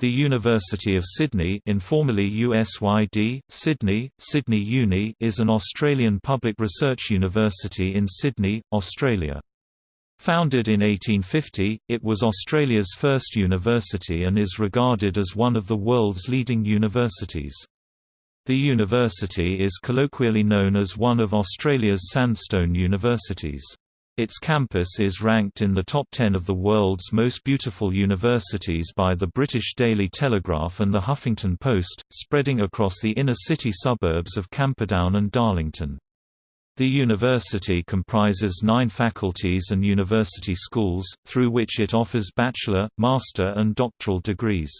The University of Sydney informally USYD, Sydney, Sydney Uni is an Australian public research university in Sydney, Australia. Founded in 1850, it was Australia's first university and is regarded as one of the world's leading universities. The university is colloquially known as one of Australia's sandstone universities. Its campus is ranked in the top 10 of the world's most beautiful universities by the British Daily Telegraph and the Huffington Post, spreading across the inner-city suburbs of Camperdown and Darlington. The university comprises nine faculties and university schools, through which it offers bachelor, master and doctoral degrees.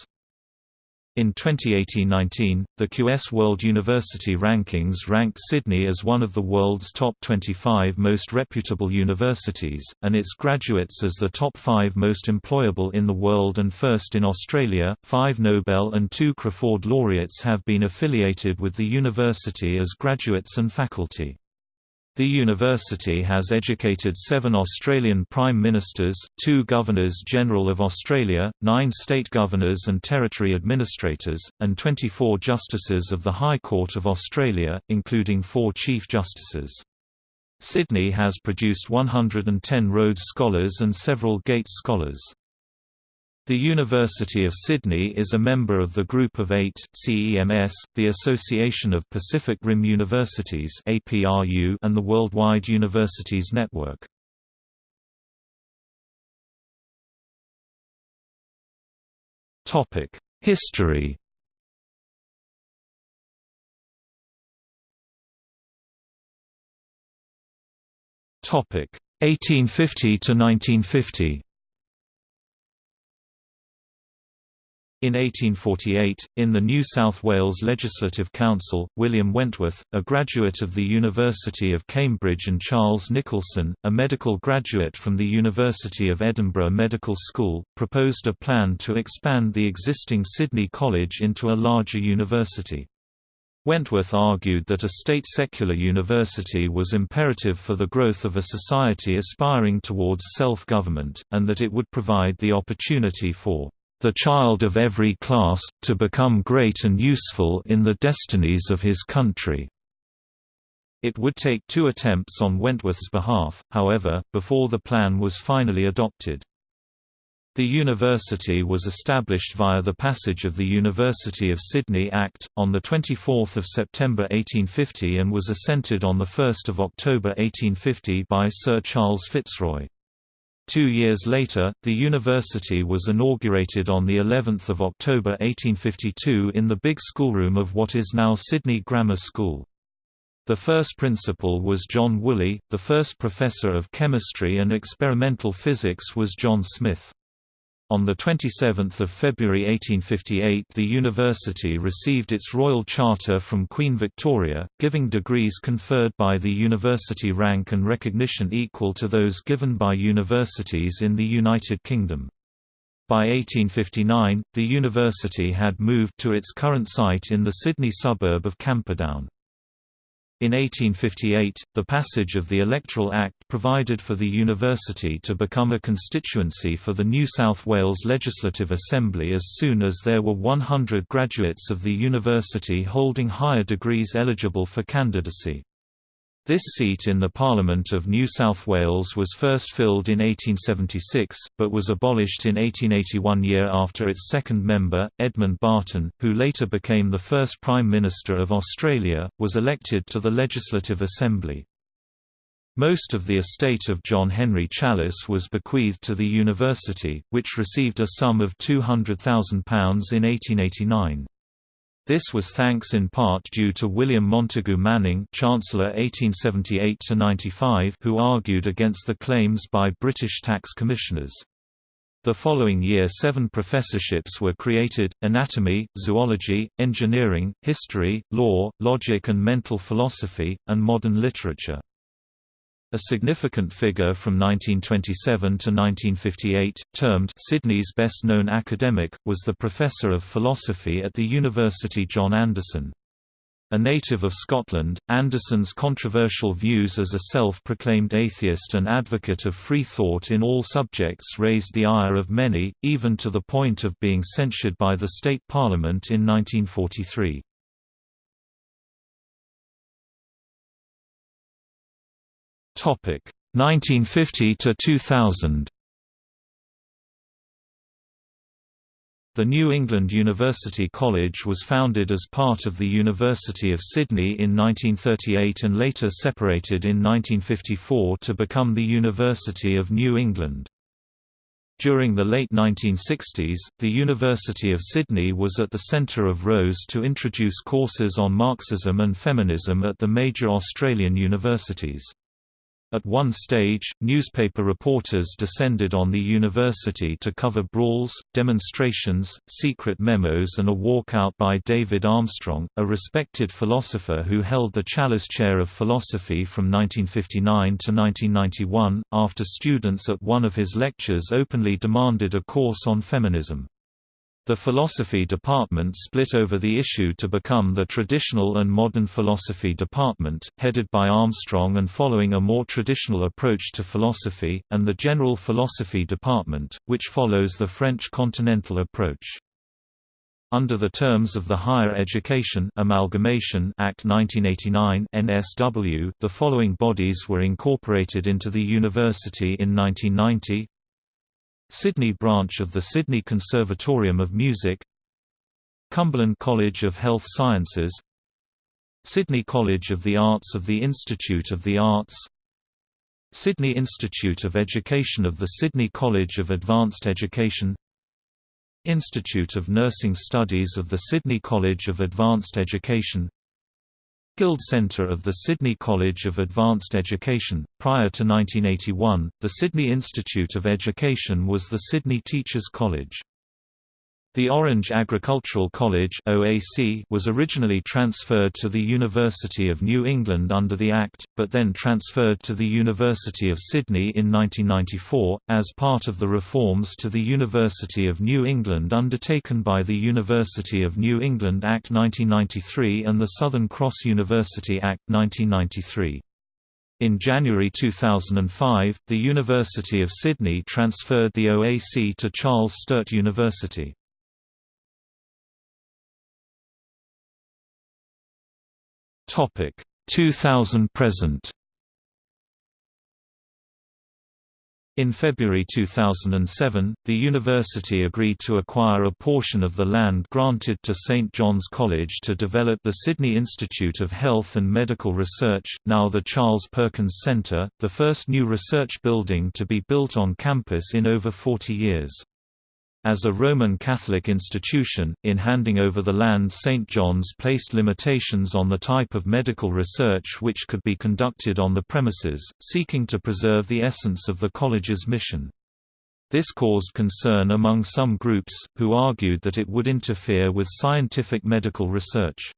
In 2018–19, the QS World University Rankings ranked Sydney as one of the world's top 25 most reputable universities, and its graduates as the top five most employable in the world and first in Australia. Five Nobel and two Crafoord laureates have been affiliated with the university as graduates and faculty. The university has educated seven Australian Prime Ministers, two Governors-General of Australia, nine state governors and territory administrators, and 24 justices of the High Court of Australia, including four Chief Justices. Sydney has produced 110 Rhodes Scholars and several Gates Scholars. The University of Sydney is a member of the Group of Eight CEMS, the Association of Pacific Rim Universities and the Worldwide Universities Network. History Topic 1850 to 1950. In 1848, in the New South Wales Legislative Council, William Wentworth, a graduate of the University of Cambridge and Charles Nicholson, a medical graduate from the University of Edinburgh Medical School, proposed a plan to expand the existing Sydney College into a larger university. Wentworth argued that a state secular university was imperative for the growth of a society aspiring towards self-government, and that it would provide the opportunity for the child of every class, to become great and useful in the destinies of his country." It would take two attempts on Wentworth's behalf, however, before the plan was finally adopted. The university was established via the passage of the University of Sydney Act, on 24 September 1850 and was assented on 1 October 1850 by Sir Charles Fitzroy. Two years later, the university was inaugurated on the 11th of October 1852 in the big schoolroom of what is now Sydney Grammar School. The first principal was John Woolley, the first professor of chemistry and experimental physics was John Smith. On 27 February 1858 the university received its royal charter from Queen Victoria, giving degrees conferred by the university rank and recognition equal to those given by universities in the United Kingdom. By 1859, the university had moved to its current site in the Sydney suburb of Camperdown. In 1858, the passage of the Electoral Act provided for the university to become a constituency for the New South Wales Legislative Assembly as soon as there were 100 graduates of the university holding higher degrees eligible for candidacy. This seat in the Parliament of New South Wales was first filled in 1876, but was abolished in 1881 year after its second member, Edmund Barton, who later became the first Prime Minister of Australia, was elected to the Legislative Assembly. Most of the estate of John Henry Challis was bequeathed to the university, which received a sum of £200,000 in 1889. This was thanks in part due to William Montagu Manning Chancellor 1878 who argued against the claims by British tax commissioners. The following year seven professorships were created, anatomy, zoology, engineering, history, law, logic and mental philosophy, and modern literature. A significant figure from 1927 to 1958, termed Sydney's best-known academic, was the professor of philosophy at the University John Anderson. A native of Scotland, Anderson's controversial views as a self-proclaimed atheist and advocate of free thought in all subjects raised the ire of many, even to the point of being censured by the state parliament in 1943. 1950 to 2000 The New England University College was founded as part of the University of Sydney in 1938 and later separated in 1954 to become the University of New England. During the late 1960s, the University of Sydney was at the centre of rows to introduce courses on Marxism and feminism at the major Australian universities. At one stage, newspaper reporters descended on the university to cover brawls, demonstrations, secret memos and a walkout by David Armstrong, a respected philosopher who held the Challis Chair of Philosophy from 1959 to 1991, after students at one of his lectures openly demanded a course on feminism. The philosophy department split over the issue to become the traditional and modern philosophy department, headed by Armstrong and following a more traditional approach to philosophy, and the general philosophy department, which follows the French continental approach. Under the terms of the Higher Education Amalgamation Act 1989 NSW, the following bodies were incorporated into the university in 1990 Sydney branch of the Sydney Conservatorium of Music Cumberland College of Health Sciences Sydney College of the Arts of the Institute of the Arts Sydney Institute of Education of the Sydney College of Advanced Education Institute of Nursing Studies of the Sydney College of Advanced Education Guild Centre of the Sydney College of Advanced Education. Prior to 1981, the Sydney Institute of Education was the Sydney Teachers College. The Orange Agricultural College (OAC) was originally transferred to the University of New England under the Act, but then transferred to the University of Sydney in 1994 as part of the reforms to the University of New England undertaken by the University of New England Act 1993 and the Southern Cross University Act 1993. In January 2005, the University of Sydney transferred the OAC to Charles Sturt University. Topic 2000 present. In February 2007, the university agreed to acquire a portion of the land granted to St John's College to develop the Sydney Institute of Health and Medical Research, now the Charles Perkins Centre, the first new research building to be built on campus in over 40 years. As a Roman Catholic institution, in handing over the land St. John's placed limitations on the type of medical research which could be conducted on the premises, seeking to preserve the essence of the college's mission. This caused concern among some groups, who argued that it would interfere with scientific medical research.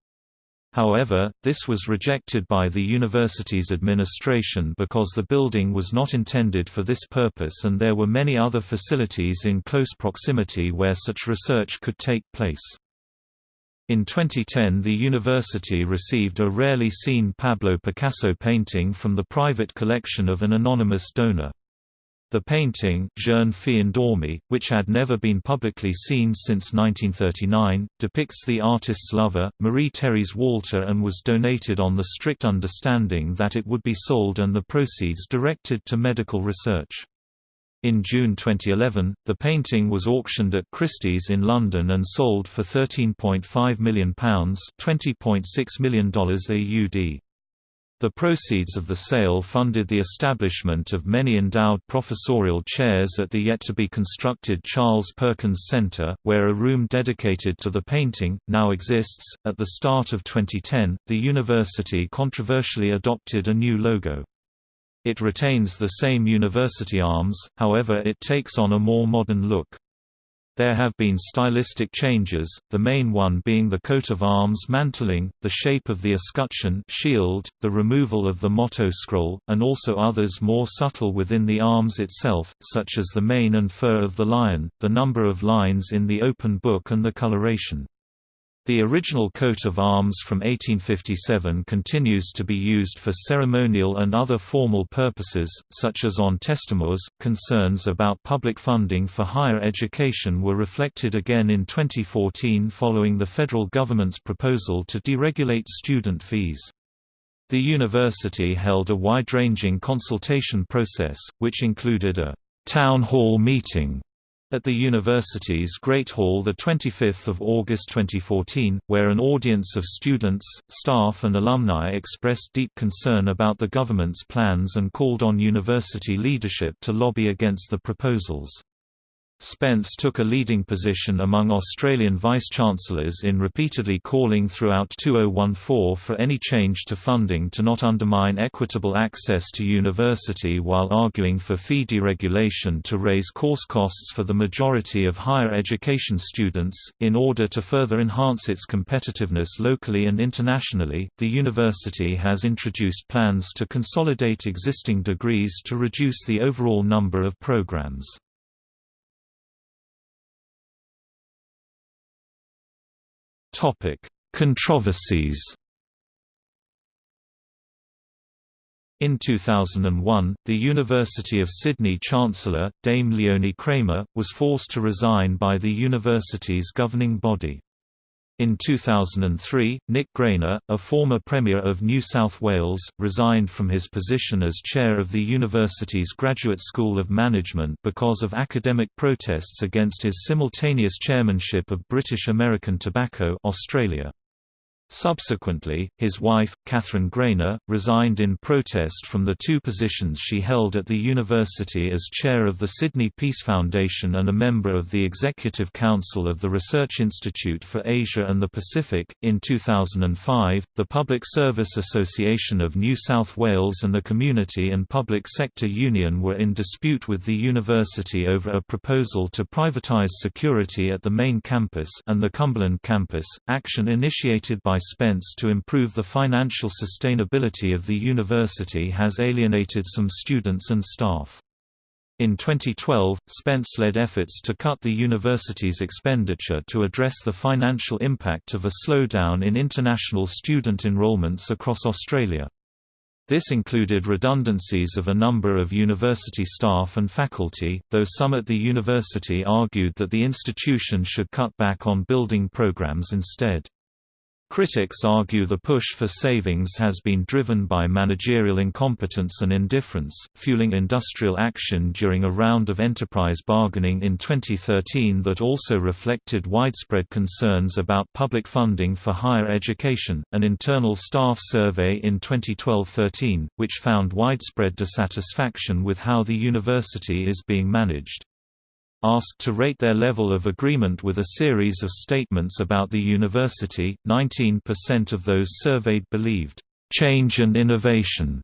However, this was rejected by the university's administration because the building was not intended for this purpose and there were many other facilities in close proximity where such research could take place. In 2010 the university received a rarely seen Pablo Picasso painting from the private collection of an anonymous donor. The painting Jeune fille endormie, which had never been publicly seen since 1939, depicts the artist's lover, Marie-Thérèse Walter and was donated on the strict understanding that it would be sold and the proceeds directed to medical research. In June 2011, the painting was auctioned at Christie's in London and sold for £13.5 million $20.6 million AUD. The proceeds of the sale funded the establishment of many endowed professorial chairs at the yet-to-be-constructed Charles Perkins Center, where a room dedicated to the painting, now exists. At the start of 2010, the university controversially adopted a new logo. It retains the same university arms, however it takes on a more modern look. There have been stylistic changes, the main one being the coat of arms mantling, the shape of the escutcheon shield, the removal of the motto scroll, and also others more subtle within the arms itself, such as the mane and fur of the lion, the number of lines in the open book and the coloration. The original coat of arms from 1857 continues to be used for ceremonial and other formal purposes, such as on testaments. Concerns about public funding for higher education were reflected again in 2014 following the federal government's proposal to deregulate student fees. The university held a wide-ranging consultation process, which included a town hall meeting at the university's Great Hall 25 August 2014, where an audience of students, staff and alumni expressed deep concern about the government's plans and called on university leadership to lobby against the proposals. Spence took a leading position among Australian vice-chancellors in repeatedly calling throughout 2014 for any change to funding to not undermine equitable access to university while arguing for fee deregulation to raise course costs for the majority of higher education students. In order to further enhance its competitiveness locally and internationally, the university has introduced plans to consolidate existing degrees to reduce the overall number of programs. Topic: Controversies. In 2001, the University of Sydney Chancellor, Dame Leonie Kramer, was forced to resign by the university's governing body. In 2003, Nick Greiner, a former Premier of New South Wales, resigned from his position as chair of the university's Graduate School of Management because of academic protests against his simultaneous chairmanship of British American Tobacco Australia. Subsequently, his wife, Catherine Greiner, resigned in protest from the two positions she held at the university as chair of the Sydney Peace Foundation and a member of the Executive Council of the Research Institute for Asia and the Pacific. In 2005, the Public Service Association of New South Wales and the Community and Public Sector Union were in dispute with the university over a proposal to privatise security at the main campus and the Cumberland campus, action initiated by Spence to improve the financial sustainability of the university has alienated some students and staff. In 2012, Spence led efforts to cut the university's expenditure to address the financial impact of a slowdown in international student enrollments across Australia. This included redundancies of a number of university staff and faculty, though some at the university argued that the institution should cut back on building programs instead. Critics argue the push for savings has been driven by managerial incompetence and indifference, fueling industrial action during a round of enterprise bargaining in 2013 that also reflected widespread concerns about public funding for higher education. An internal staff survey in 2012-13, which found widespread dissatisfaction with how the university is being managed asked to rate their level of agreement with a series of statements about the university. 19% of those surveyed believed, change and innovation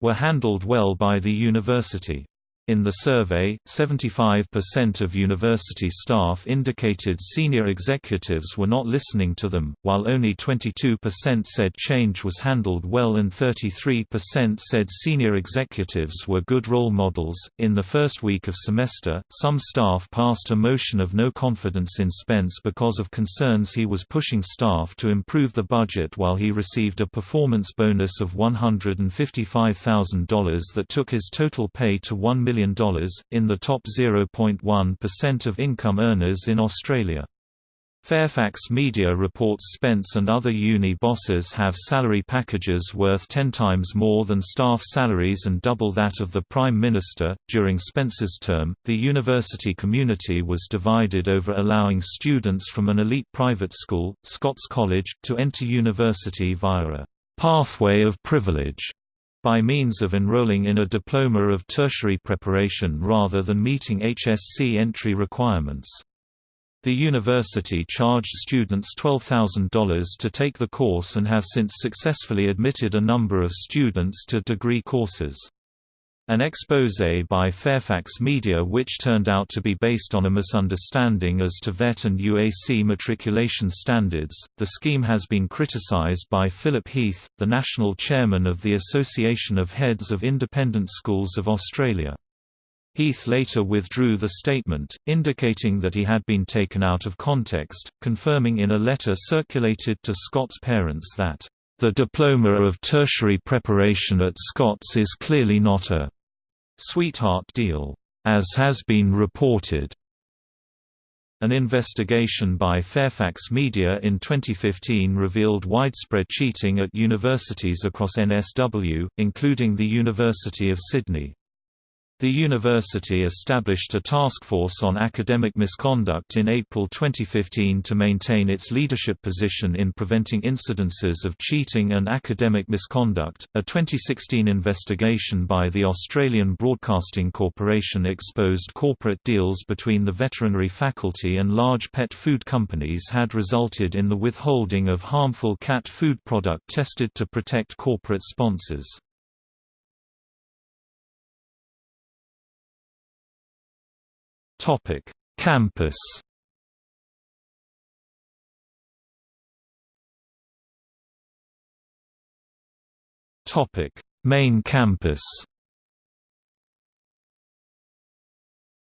were handled well by the university. In the survey, 75% of university staff indicated senior executives were not listening to them, while only 22% said change was handled well and 33% said senior executives were good role models. In the first week of semester, some staff passed a motion of no confidence in Spence because of concerns he was pushing staff to improve the budget while he received a performance bonus of $155,000 that took his total pay to $1 million in the top 0.1% of income earners in Australia. Fairfax Media reports Spence and other uni bosses have salary packages worth 10 times more than staff salaries and double that of the Prime Minister. During Spence's term, the university community was divided over allowing students from an elite private school, Scots College, to enter university via a pathway of privilege by means of enrolling in a diploma of tertiary preparation rather than meeting HSC entry requirements. The university charged students $12,000 to take the course and have since successfully admitted a number of students to degree courses. An exposé by Fairfax Media which turned out to be based on a misunderstanding as to VET and UAC matriculation standards. The scheme has been criticized by Philip Heath, the national chairman of the Association of Heads of Independent Schools of Australia. Heath later withdrew the statement, indicating that he had been taken out of context, confirming in a letter circulated to Scots parents that, "...the diploma of tertiary preparation at Scots is clearly not a sweetheart deal, as has been reported." An investigation by Fairfax Media in 2015 revealed widespread cheating at universities across NSW, including the University of Sydney. The university established a task force on academic misconduct in April 2015 to maintain its leadership position in preventing incidences of cheating and academic misconduct. A 2016 investigation by the Australian Broadcasting Corporation exposed corporate deals between the veterinary faculty and large pet food companies had resulted in the withholding of harmful cat food product tested to protect corporate sponsors. Topic: Campus. Topic: Main campus.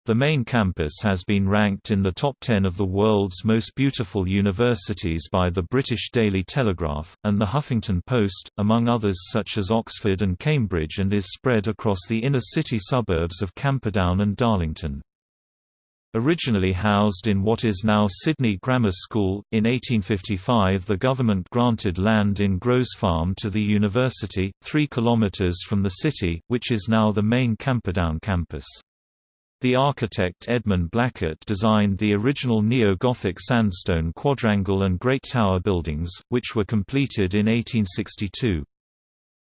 The main campus has been ranked in the top 10 of the world's most beautiful universities by the British Daily Telegraph, and the Huffington Post, among others such as Oxford and Cambridge and is spread across the inner city suburbs of Camperdown and Darlington. Originally housed in what is now Sydney Grammar School, in 1855 the government granted land in Groves Farm to the university, three kilometres from the city, which is now the main Camperdown campus. The architect Edmund Blackett designed the original Neo-Gothic sandstone quadrangle and Great Tower buildings, which were completed in 1862.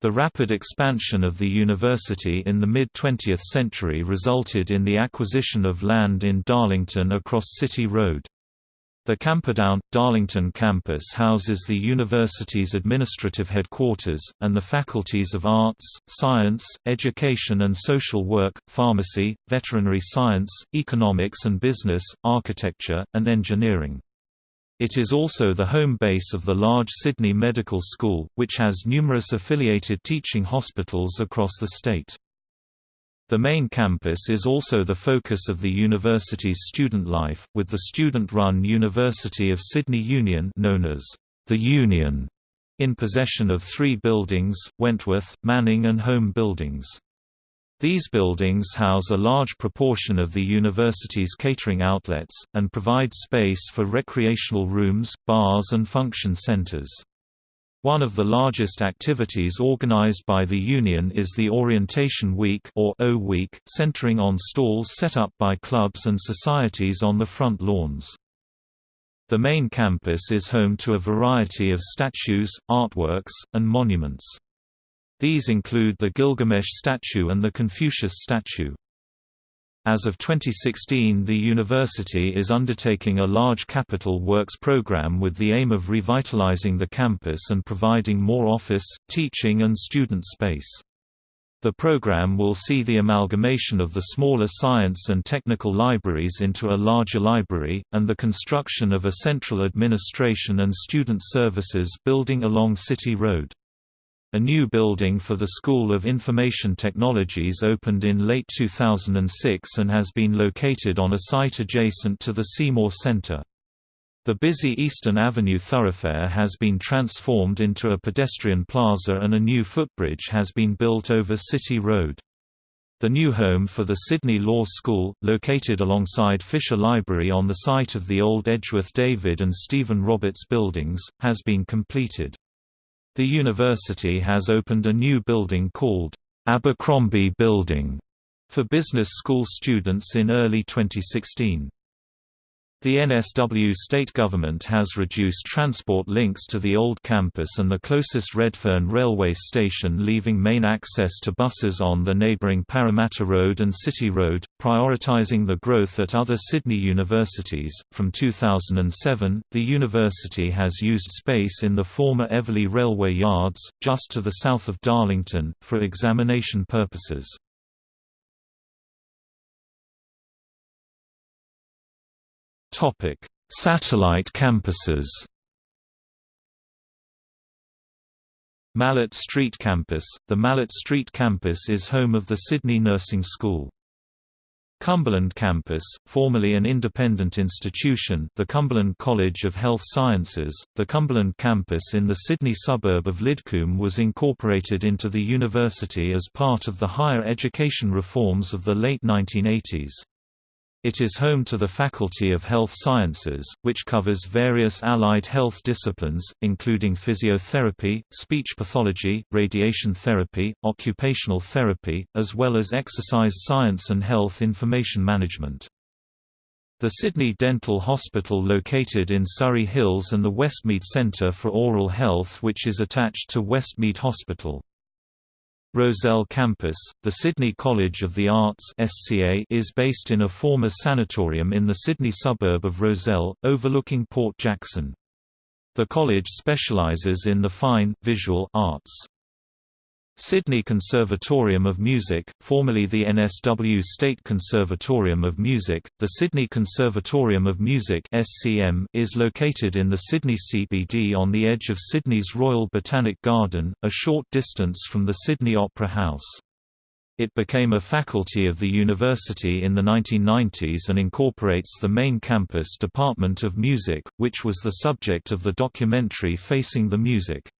The rapid expansion of the university in the mid-20th century resulted in the acquisition of land in Darlington across City Road. The Camperdown, Darlington campus houses the university's administrative headquarters, and the faculties of Arts, Science, Education and Social Work, Pharmacy, Veterinary Science, Economics and Business, Architecture, and Engineering. It is also the home base of the large Sydney Medical School, which has numerous affiliated teaching hospitals across the state. The main campus is also the focus of the university's student life, with the student-run University of Sydney Union known as the Union in possession of three buildings, Wentworth, Manning and Holme buildings. These buildings house a large proportion of the university's catering outlets, and provide space for recreational rooms, bars and function centers. One of the largest activities organized by the union is the Orientation Week or O Week, centering on stalls set up by clubs and societies on the front lawns. The main campus is home to a variety of statues, artworks, and monuments. These include the Gilgamesh statue and the Confucius statue. As of 2016 the university is undertaking a large capital works program with the aim of revitalizing the campus and providing more office, teaching and student space. The program will see the amalgamation of the smaller science and technical libraries into a larger library, and the construction of a central administration and student services building along City Road. A new building for the School of Information Technologies opened in late 2006 and has been located on a site adjacent to the Seymour Centre. The busy Eastern Avenue thoroughfare has been transformed into a pedestrian plaza and a new footbridge has been built over City Road. The new home for the Sydney Law School, located alongside Fisher Library on the site of the old Edgeworth David and Stephen Roberts buildings, has been completed. The university has opened a new building called Abercrombie Building for business school students in early 2016. The NSW state government has reduced transport links to the old campus and the closest Redfern railway station leaving main access to buses on the neighbouring Parramatta Road and City Road, prioritising the growth at other Sydney universities. From 2007, the university has used space in the former Eveleigh Railway Yards, just to the south of Darlington, for examination purposes. Topic: Satellite campuses. Mallett Street Campus – The Mallett Street Campus is home of the Sydney Nursing School. Cumberland Campus, formerly an independent institution the Cumberland College of Health Sciences, the Cumberland Campus in the Sydney suburb of Lidcombe was incorporated into the university as part of the higher education reforms of the late 1980s. It is home to the Faculty of Health Sciences, which covers various allied health disciplines, including physiotherapy, speech pathology, radiation therapy, occupational therapy, as well as exercise science and health information management. The Sydney Dental Hospital located in Surry Hills and the Westmead Centre for Oral Health which is attached to Westmead Hospital. Rozelle Campus, the Sydney College of the Arts SCA is based in a former sanatorium in the Sydney suburb of Rozelle, overlooking Port Jackson. The college specialises in the fine, visual arts. Sydney Conservatorium of Music, formerly the NSW State Conservatorium of Music, the Sydney Conservatorium of Music (SCM) is located in the Sydney CBD on the edge of Sydney's Royal Botanic Garden, a short distance from the Sydney Opera House. It became a faculty of the university in the 1990s and incorporates the main campus Department of Music, which was the subject of the documentary Facing the Music.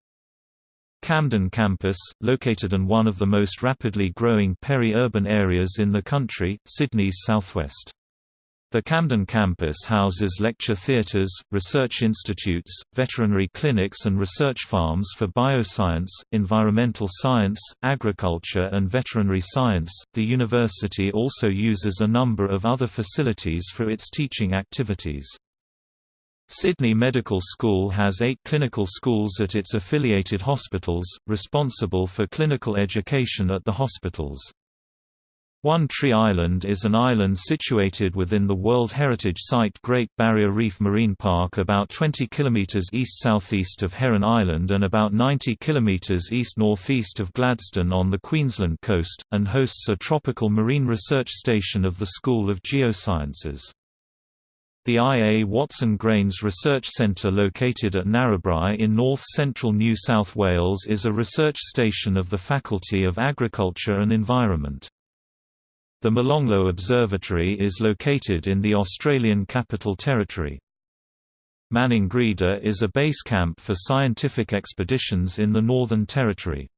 Camden campus, located in one of the most rapidly growing peri-urban areas in the country, Sydney's southwest. The Camden campus houses lecture theatres, research institutes, veterinary clinics and research farms for bioscience, environmental science, agriculture and veterinary science. The university also uses a number of other facilities for its teaching activities. Sydney Medical School has eight clinical schools at its affiliated hospitals, responsible for clinical education at the hospitals. One Tree Island is an island situated within the World Heritage Site Great Barrier Reef Marine Park about 20 km east-southeast of Heron Island and about 90 km east-northeast of Gladstone on the Queensland coast, and hosts a tropical marine research station of the School of Geosciences. The I. A. Watson Grains Research Centre located at Narrabri in north-central New South Wales is a research station of the Faculty of Agriculture and Environment. The Molonglo Observatory is located in the Australian Capital Territory. Maningrida is a base camp for scientific expeditions in the Northern Territory.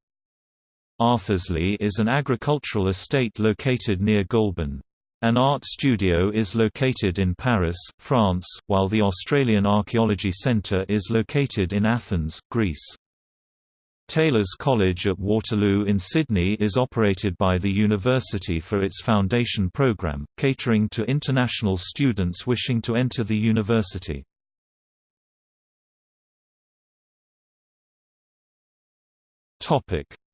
Arthursleigh is an agricultural estate located near Goulburn. An art studio is located in Paris, France, while the Australian Archaeology Centre is located in Athens, Greece. Taylor's College at Waterloo in Sydney is operated by the university for its foundation program, catering to international students wishing to enter the university.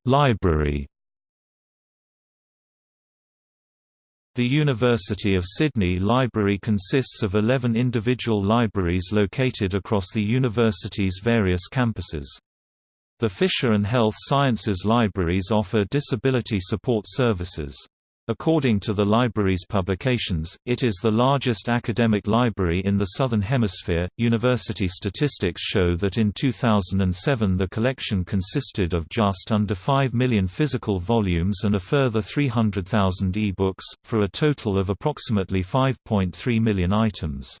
Library The University of Sydney Library consists of 11 individual libraries located across the university's various campuses. The Fisher and Health Sciences Libraries offer disability support services. According to the library's publications, it is the largest academic library in the Southern Hemisphere. University statistics show that in 2007 the collection consisted of just under 5 million physical volumes and a further 300,000 e-books, for a total of approximately 5.3 million items.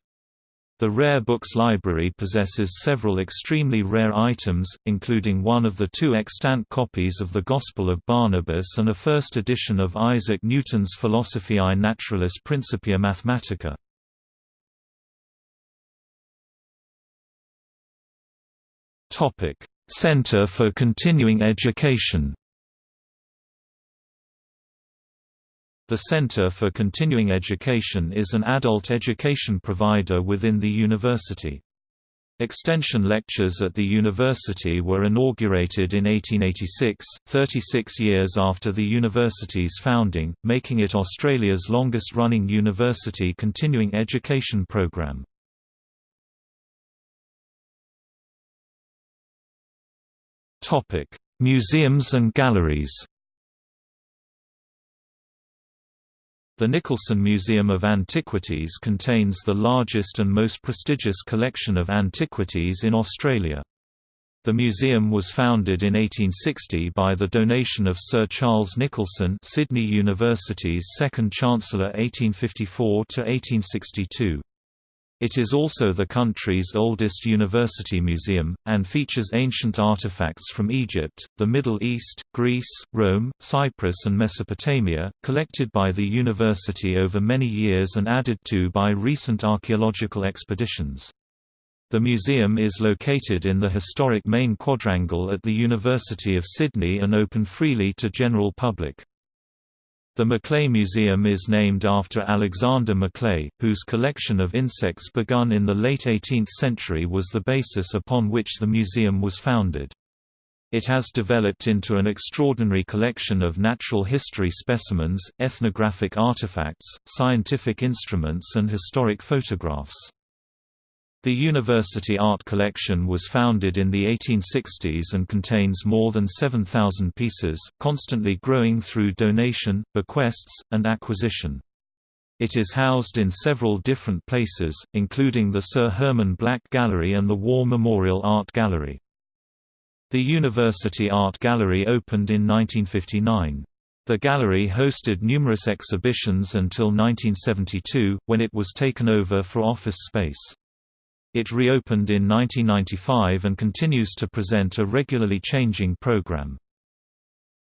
The Rare Books Library possesses several extremely rare items, including one of the two extant copies of the Gospel of Barnabas and a first edition of Isaac Newton's Philosophiae Naturalis Principia Mathematica. Center for Continuing Education The Center for Continuing Education is an adult education provider within the university. Extension lectures at the university were inaugurated in 1886, 36 years after the university's founding, making it Australia's longest-running university continuing education program. Museums and galleries The Nicholson Museum of Antiquities contains the largest and most prestigious collection of antiquities in Australia. The museum was founded in 1860 by the donation of Sir Charles Nicholson Sydney University's second Chancellor 1854–1862. It is also the country's oldest university museum, and features ancient artifacts from Egypt, the Middle East, Greece, Rome, Cyprus and Mesopotamia, collected by the university over many years and added to by recent archaeological expeditions. The museum is located in the historic main quadrangle at the University of Sydney and open freely to general public. The Macleay Museum is named after Alexander Macleay, whose collection of insects begun in the late 18th century was the basis upon which the museum was founded. It has developed into an extraordinary collection of natural history specimens, ethnographic artifacts, scientific instruments and historic photographs. The University Art Collection was founded in the 1860s and contains more than 7,000 pieces, constantly growing through donation, bequests, and acquisition. It is housed in several different places, including the Sir Hermann Black Gallery and the War Memorial Art Gallery. The University Art Gallery opened in 1959. The gallery hosted numerous exhibitions until 1972, when it was taken over for office space. It reopened in 1995 and continues to present a regularly changing program.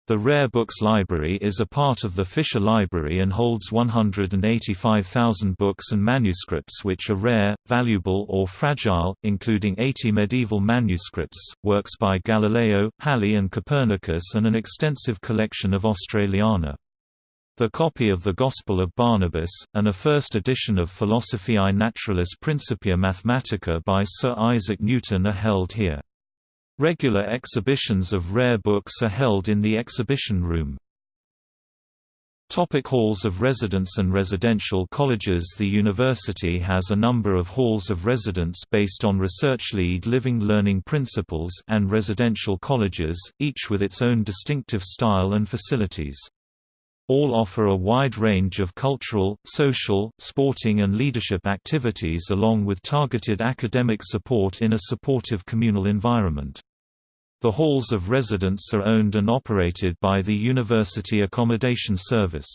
The Rare Books Library is a part of the Fisher Library and holds 185,000 books and manuscripts which are rare, valuable or fragile, including 80 medieval manuscripts, works by Galileo, Halley and Copernicus and an extensive collection of Australiana. The copy of the Gospel of Barnabas, and a first edition of Philosophiae Naturalis Principia Mathematica by Sir Isaac Newton are held here. Regular exhibitions of rare books are held in the exhibition room. Topic halls of residence and residential colleges The university has a number of halls of residence based on research lead living learning principles and residential colleges, each with its own distinctive style and facilities. All offer a wide range of cultural, social, sporting and leadership activities along with targeted academic support in a supportive communal environment. The halls of residence are owned and operated by the University Accommodation Service.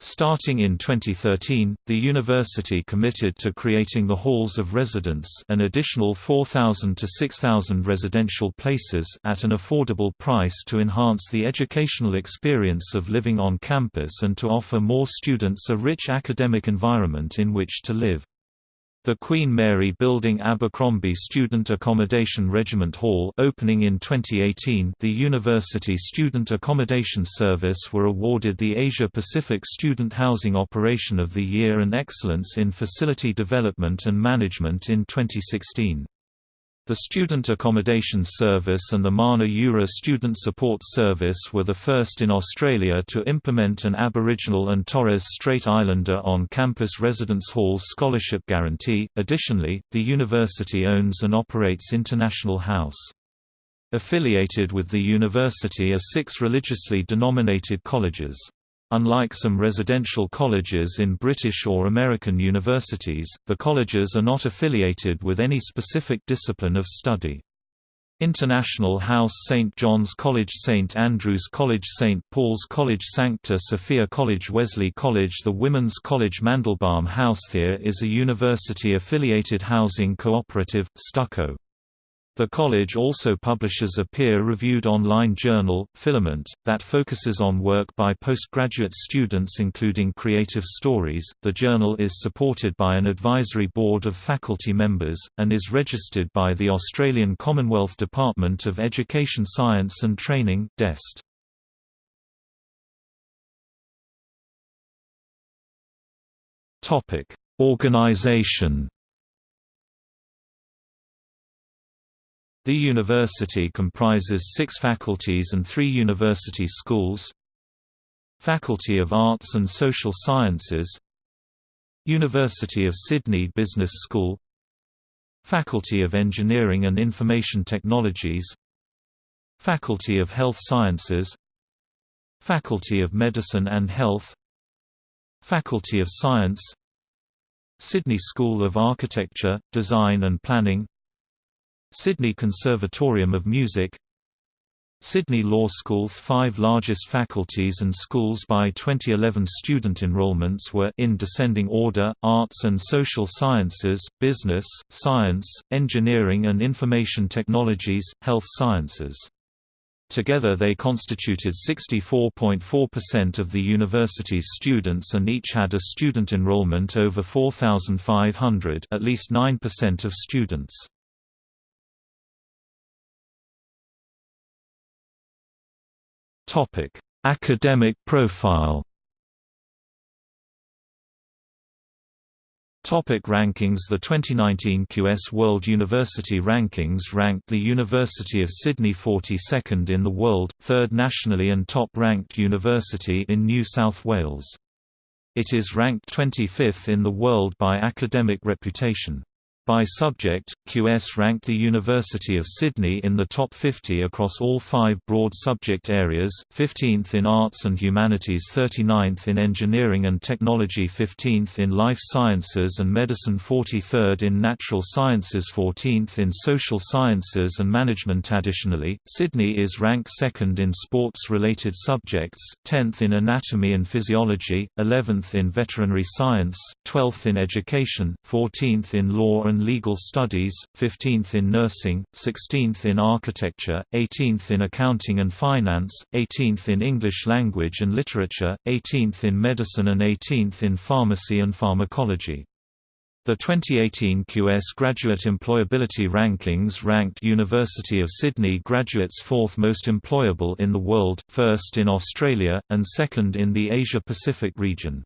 Starting in 2013, the university committed to creating the halls of residence an additional 4,000 to 6,000 residential places at an affordable price to enhance the educational experience of living on campus and to offer more students a rich academic environment in which to live. The Queen Mary Building Abercrombie Student Accommodation Regiment Hall opening in 2018 the University Student Accommodation Service were awarded the Asia Pacific Student Housing Operation of the Year and Excellence in Facility Development and Management in 2016. The Student Accommodation Service and the Mana Yura Student Support Service were the first in Australia to implement an Aboriginal and Torres Strait Islander on-campus residence hall scholarship guarantee. Additionally, the university owns and operates International House. Affiliated with the university are six religiously denominated colleges. Unlike some residential colleges in British or American universities, the colleges are not affiliated with any specific discipline of study. International House St John's College St Andrews College St Paul's College Sancta Sophia College Wesley College The Women's College Mandelbaum House There is a university-affiliated housing cooperative, Stucco. The college also publishes a peer-reviewed online journal, Filament, that focuses on work by postgraduate students including creative stories. The journal is supported by an advisory board of faculty members, and is registered by the Australian Commonwealth Department of Education Science and Training DEST. Topic: Organisation The university comprises six faculties and three university schools Faculty of Arts and Social Sciences University of Sydney Business School Faculty of Engineering and Information Technologies Faculty of Health Sciences Faculty of Medicine and Health Faculty of Science Sydney School of Architecture, Design and Planning Sydney Conservatorium of Music Sydney Law School five largest faculties and schools by 2011 student enrollments were in descending order, arts and social sciences, business, science, engineering and information technologies, health sciences. Together they constituted 64.4% of the university's students and each had a student enrollment over 4,500 at least 9% of students. Topic: Academic profile. Topic rankings The 2019 QS World University Rankings ranked the University of Sydney 42nd in the world, third nationally and top-ranked university in New South Wales. It is ranked 25th in the world by academic reputation. By subject, QS ranked the University of Sydney in the top 50 across all five broad subject areas, 15th in Arts and Humanities 39th in Engineering and Technology 15th in Life Sciences and Medicine 43rd in Natural Sciences 14th in Social Sciences and Management. Additionally, Sydney is ranked second in sports-related subjects, 10th in Anatomy and Physiology, 11th in Veterinary Science, 12th in Education, 14th in Law and Legal Studies, 15th in Nursing, 16th in Architecture, 18th in Accounting and Finance, 18th in English Language and Literature, 18th in Medicine and 18th in Pharmacy and Pharmacology. The 2018 QS Graduate Employability Rankings ranked University of Sydney graduates fourth most employable in the world, first in Australia, and second in the Asia-Pacific region.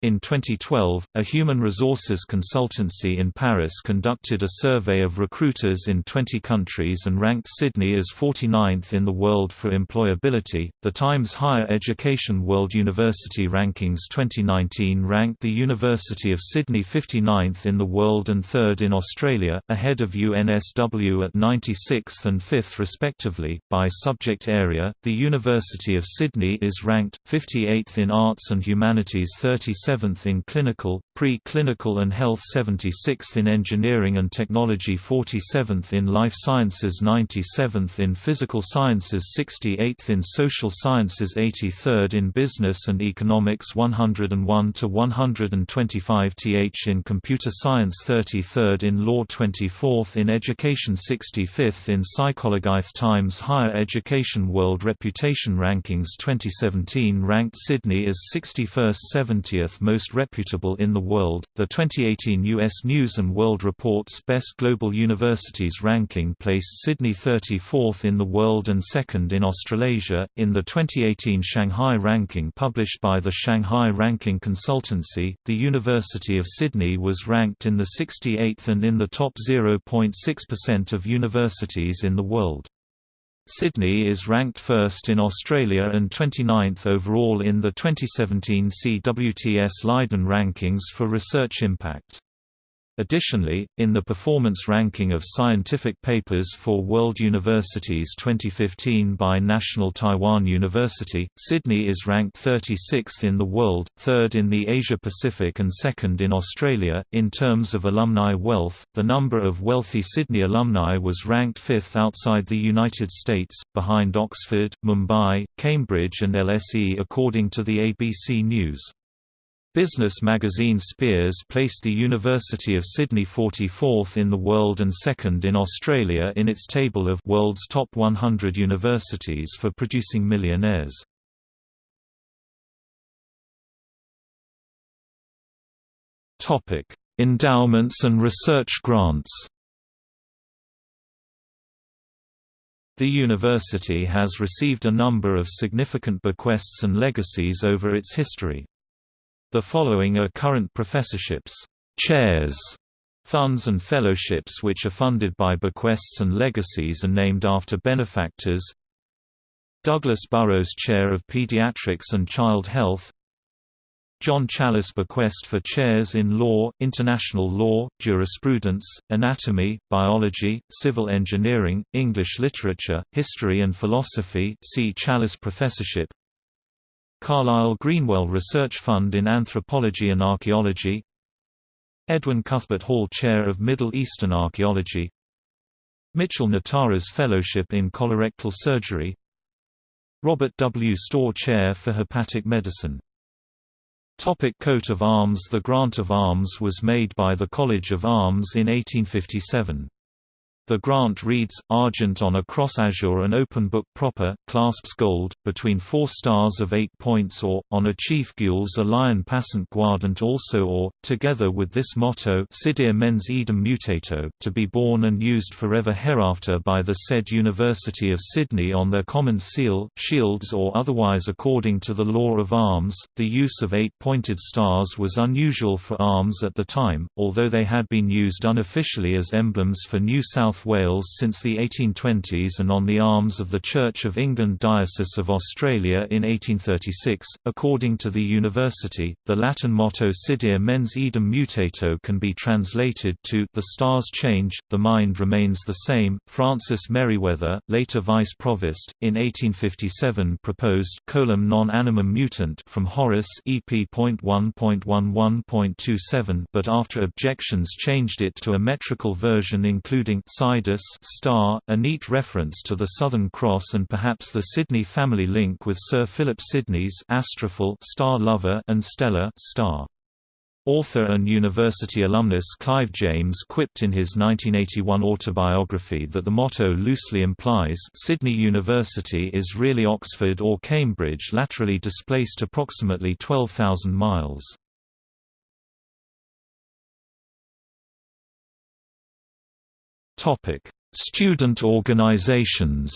In 2012, a human resources consultancy in Paris conducted a survey of recruiters in 20 countries and ranked Sydney as 49th in the world for employability. The Times Higher Education World University Rankings 2019 ranked the University of Sydney 59th in the world and 3rd in Australia, ahead of UNSW at 96th and 5th respectively. By subject area, the University of Sydney is ranked 58th in Arts and Humanities 37 7th in Clinical, Pre-Clinical and Health 76th in Engineering and Technology 47th in Life Sciences 97th in Physical Sciences 68th in Social Sciences 83rd in Business and Economics 101 to 125 th in Computer Science 33rd in Law 24th in Education 65th in Psychology Times Higher Education World Reputation Rankings 2017 ranked Sydney as 61st 70th most reputable in the world. The 2018 U.S. News and World Report's Best Global Universities ranking placed Sydney 34th in the world and second in Australasia. In the 2018 Shanghai ranking published by the Shanghai Ranking Consultancy, the University of Sydney was ranked in the 68th and in the top 0.6% of universities in the world. Sydney is ranked first in Australia and 29th overall in the 2017 CWTS Leiden rankings for research impact. Additionally, in the performance ranking of scientific papers for World Universities 2015 by National Taiwan University, Sydney is ranked 36th in the world, third in the Asia Pacific, and second in Australia. In terms of alumni wealth, the number of wealthy Sydney alumni was ranked fifth outside the United States, behind Oxford, Mumbai, Cambridge, and LSE, according to the ABC News. Business magazine Spears placed the University of Sydney 44th in the world and second in Australia in its table of World's Top 100 Universities for Producing Millionaires. Topic: Endowments and research grants The university has received a number of significant bequests and legacies over its history. The following are current professorships, chairs, funds and fellowships which are funded by bequests and legacies and named after benefactors. Douglas Burrows Chair of Pediatrics and Child Health. John Challis Bequest for chairs in law, international law, jurisprudence, anatomy, biology, civil engineering, English literature, history and philosophy. See Challis Professorship Carlisle Greenwell Research Fund in Anthropology and Archaeology Edwin Cuthbert Hall Chair of Middle Eastern Archaeology Mitchell Notaras Fellowship in Colorectal Surgery Robert W. Storr Chair for Hepatic Medicine Topic coat of arms The grant of arms was made by the College of Arms in 1857. The grant reads, Argent on a cross azure and open book proper, clasps gold, between four stars of eight points or, on a chief gules a lion passant guardant also or, together with this motto Sidere mens idem mutato, to be borne and used forever hereafter by the said University of Sydney on their common seal, shields or otherwise according to the law of arms. The use of eight-pointed stars was unusual for arms at the time, although they had been used unofficially as emblems for New South South Wales since the 1820s and on the arms of the Church of England Diocese of Australia in 1836. According to the university, the Latin motto Sidere mens idem mutato can be translated to the stars change, the mind remains the same. Francis Merryweather, later vice provost, in 1857 proposed coelum non animum mutant from Horace EP.1.11.27 but after objections changed it to a metrical version including Sidus star, a neat reference to the Southern Cross and perhaps the Sidney family link with Sir Philip Sidney's Astrophil star lover and Stella star. Author and university alumnus Clive James quipped in his 1981 autobiography that the motto loosely implies Sydney University is really Oxford or Cambridge laterally displaced approximately 12,000 miles. Topic: Student organizations.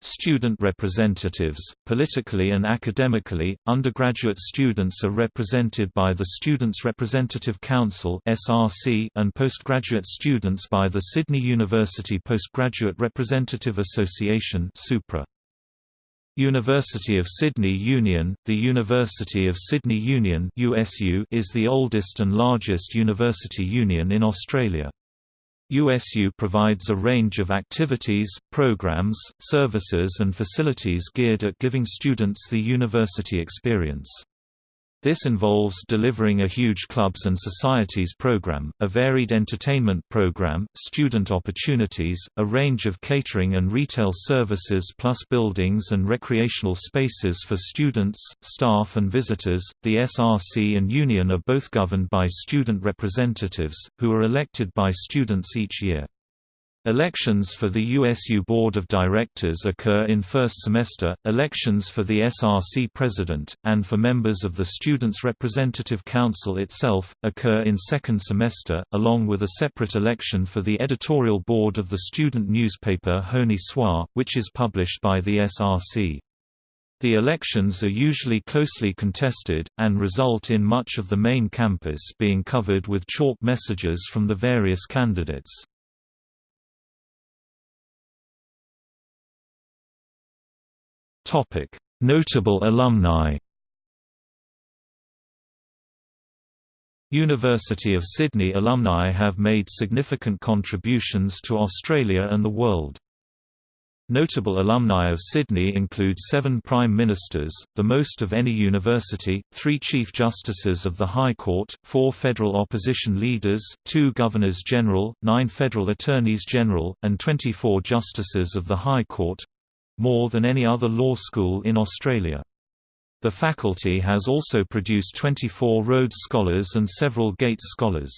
Student representatives, politically and academically, undergraduate students are represented by the Students' Representative Council and postgraduate students by the Sydney University Postgraduate Representative Association SUPRA. University of Sydney Union The University of Sydney Union USU is the oldest and largest university union in Australia. USU provides a range of activities, programs, services and facilities geared at giving students the university experience. This involves delivering a huge clubs and societies program, a varied entertainment program, student opportunities, a range of catering and retail services plus buildings and recreational spaces for students, staff and visitors. The SRC and Union are both governed by student representatives, who are elected by students each year. Elections for the USU Board of Directors occur in first semester, elections for the SRC President, and for members of the Students' Representative Council itself, occur in second semester, along with a separate election for the editorial board of the student newspaper Honi Soit, which is published by the SRC. The elections are usually closely contested, and result in much of the main campus being covered with chalk messages from the various candidates. Topic: Notable alumni. University of Sydney alumni have made significant contributions to Australia and the world. Notable alumni of Sydney include seven Prime Ministers, the most of any university, three Chief Justices of the High Court, four federal opposition leaders, two Governors-General, nine federal Attorneys General, and 24 Justices of the High Court, more than any other law school in Australia. The faculty has also produced 24 Rhodes Scholars and several Gates Scholars.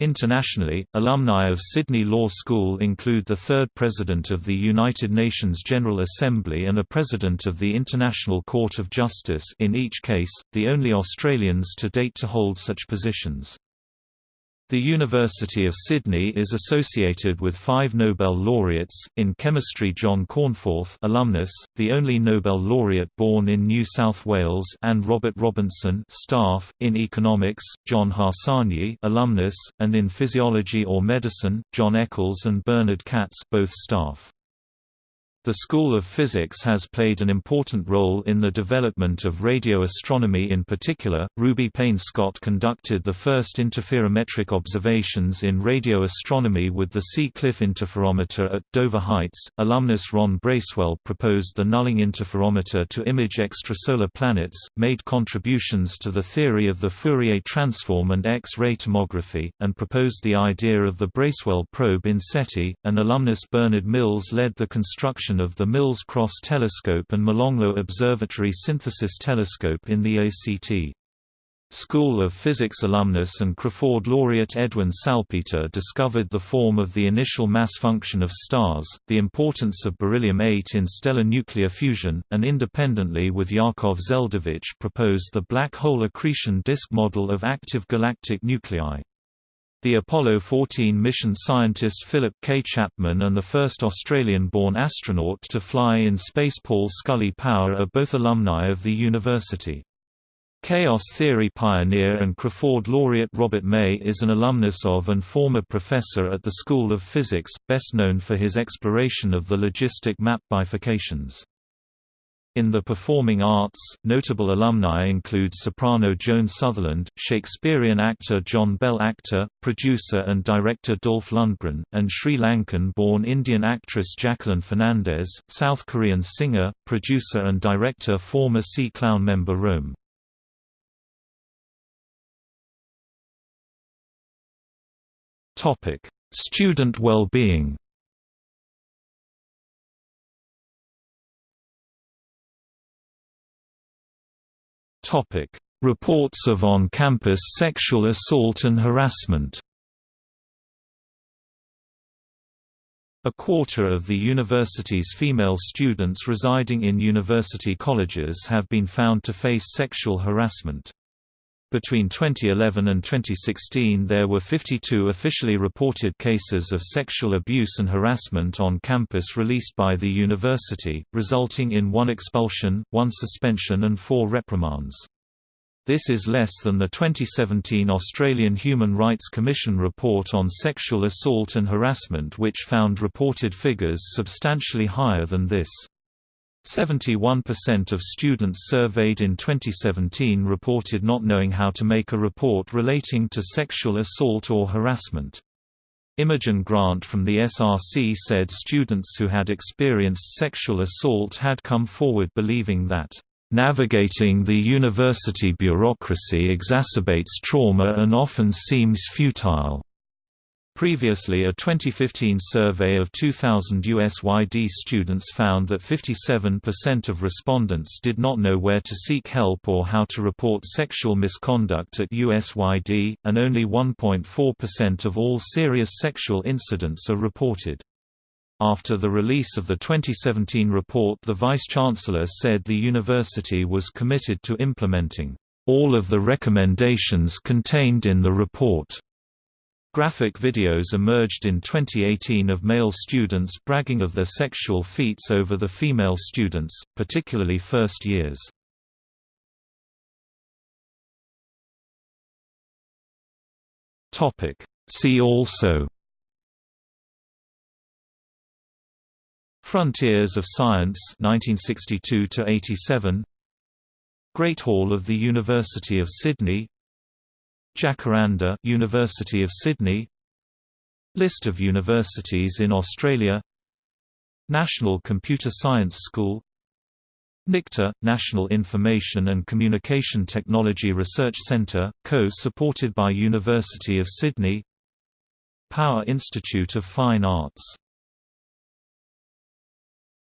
Internationally, alumni of Sydney Law School include the third President of the United Nations General Assembly and a President of the International Court of Justice in each case, the only Australians to date to hold such positions. The University of Sydney is associated with five Nobel laureates, in chemistry John Cornforth alumnus, the only Nobel laureate born in New South Wales and Robert Robinson staff, in economics, John Harsanyi alumnus, and in physiology or medicine, John Eccles and Bernard Katz both staff. The School of Physics has played an important role in the development of radio astronomy in particular. Ruby Payne Scott conducted the first interferometric observations in radio astronomy with the Sea Cliff interferometer at Dover Heights. Alumnus Ron Bracewell proposed the nulling interferometer to image extrasolar planets, made contributions to the theory of the Fourier transform and X-ray tomography, and proposed the idea of the Bracewell probe in SETI. An alumnus Bernard Mills led the construction of the Mills Cross Telescope and Molonglo Observatory Synthesis Telescope in the ACT. School of Physics alumnus and Crafoord laureate Edwin Salpeter discovered the form of the initial mass function of stars, the importance of beryllium-8 in stellar nuclear fusion, and independently with Yakov Zeldovich proposed the black hole accretion disk model of active galactic nuclei. The Apollo 14 mission scientist Philip K. Chapman and the first Australian-born astronaut to fly in space Paul Scully Power are both alumni of the university. Chaos theory pioneer and Crafoord laureate Robert May is an alumnus of and former professor at the School of Physics, best known for his exploration of the logistic map bifurcations. In the performing arts, notable alumni include soprano Joan Sutherland, Shakespearean actor John Bell actor, producer and director Dolph Lundgren, and Sri Lankan-born Indian actress Jacqueline Fernandez, South Korean singer, producer and director former C-Clown member Rome. Student well-being Topic: Reports of on-campus sexual assault and harassment. A quarter of the university's female students residing in university colleges have been found to face sexual harassment. Between 2011 and 2016 there were 52 officially reported cases of sexual abuse and harassment on campus released by the university, resulting in one expulsion, one suspension and four reprimands. This is less than the 2017 Australian Human Rights Commission report on sexual assault and harassment which found reported figures substantially higher than this. 71% of students surveyed in 2017 reported not knowing how to make a report relating to sexual assault or harassment. Imogen Grant from the SRC said students who had experienced sexual assault had come forward believing that, "...navigating the university bureaucracy exacerbates trauma and often seems futile." Previously a 2015 survey of 2,000 USYD students found that 57% of respondents did not know where to seek help or how to report sexual misconduct at USYD, and only 1.4% of all serious sexual incidents are reported. After the release of the 2017 report the Vice-Chancellor said the university was committed to implementing all of the recommendations contained in the report. Graphic videos emerged in 2018 of male students bragging of their sexual feats over the female students, particularly first years. See also Frontiers of Science 1962 87 Great Hall of the University of Sydney Jacaranda University of Sydney List of universities in Australia National Computer Science School NICTA, National Information and Communication Technology Research Centre, co-supported by University of Sydney Power Institute of Fine Arts